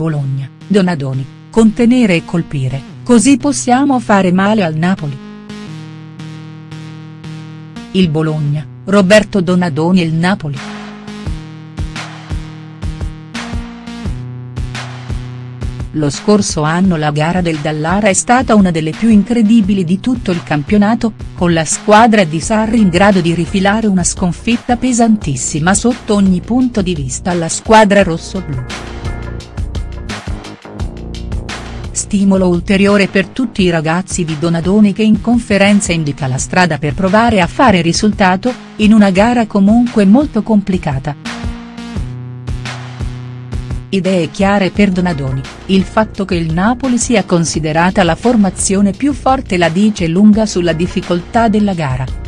Bologna, Donadoni, contenere e colpire, così possiamo fare male al Napoli. Il Bologna, Roberto Donadoni e il Napoli. Lo scorso anno la gara del Dallara è stata una delle più incredibili di tutto il campionato, con la squadra di Sarri in grado di rifilare una sconfitta pesantissima sotto ogni punto di vista alla squadra rossoblù. Stimolo ulteriore per tutti i ragazzi di Donadoni che in conferenza indica la strada per provare a fare risultato, in una gara comunque molto complicata. Idee chiare per Donadoni, il fatto che il Napoli sia considerata la formazione più forte la dice lunga sulla difficoltà della gara.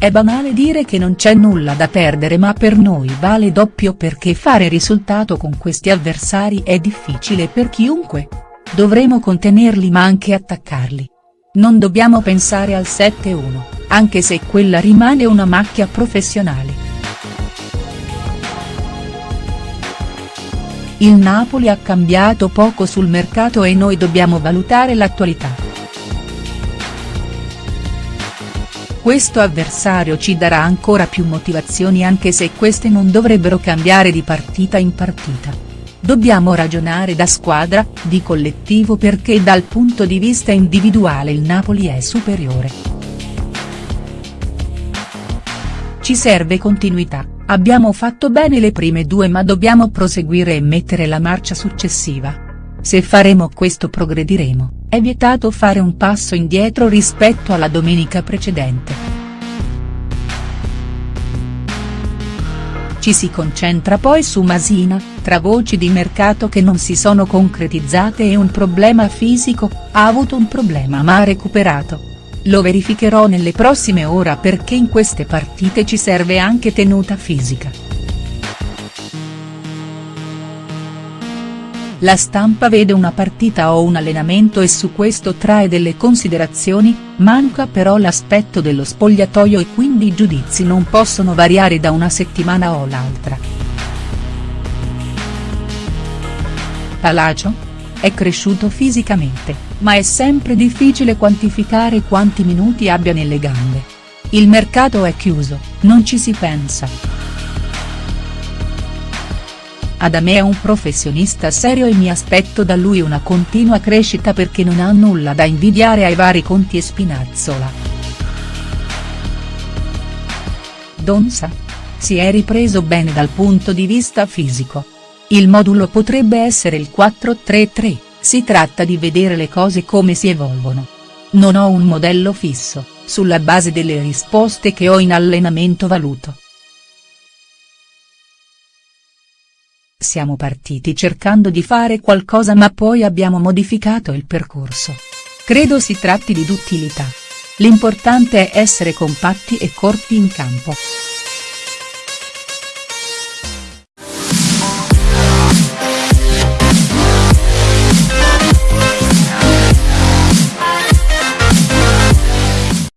È banale dire che non c'è nulla da perdere ma per noi vale doppio perché fare risultato con questi avversari è difficile per chiunque. Dovremo contenerli ma anche attaccarli. Non dobbiamo pensare al 7-1, anche se quella rimane una macchia professionale. Il Napoli ha cambiato poco sul mercato e noi dobbiamo valutare l'attualità. Questo avversario ci darà ancora più motivazioni anche se queste non dovrebbero cambiare di partita in partita. Dobbiamo ragionare da squadra, di collettivo perché dal punto di vista individuale il Napoli è superiore. Ci serve continuità Abbiamo fatto bene le prime due ma dobbiamo proseguire e mettere la marcia successiva. Se faremo questo progrediremo, è vietato fare un passo indietro rispetto alla domenica precedente. Ci si concentra poi su Masina, tra voci di mercato che non si sono concretizzate e un problema fisico, ha avuto un problema ma ha recuperato. Lo verificherò nelle prossime ore perché in queste partite ci serve anche tenuta fisica. La stampa vede una partita o un allenamento e su questo trae delle considerazioni, manca però l'aspetto dello spogliatoio e quindi i giudizi non possono variare da una settimana o l'altra. Palacio? È cresciuto fisicamente, ma è sempre difficile quantificare quanti minuti abbia nelle gambe. Il mercato è chiuso, non ci si pensa. Adame è un professionista serio e mi aspetto da lui una continua crescita perché non ha nulla da invidiare ai vari Conti e Spinazzola. Donza? Si è ripreso bene dal punto di vista fisico. Il modulo potrebbe essere il 4-3-3, si tratta di vedere le cose come si evolvono. Non ho un modello fisso, sulla base delle risposte che ho in allenamento valuto. Siamo partiti cercando di fare qualcosa ma poi abbiamo modificato il percorso. Credo si tratti di duttilità. L'importante è essere compatti e corti in campo.